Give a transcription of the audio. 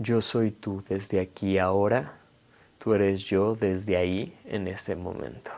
Yo soy tú desde aquí ahora, tú eres yo desde ahí en ese momento.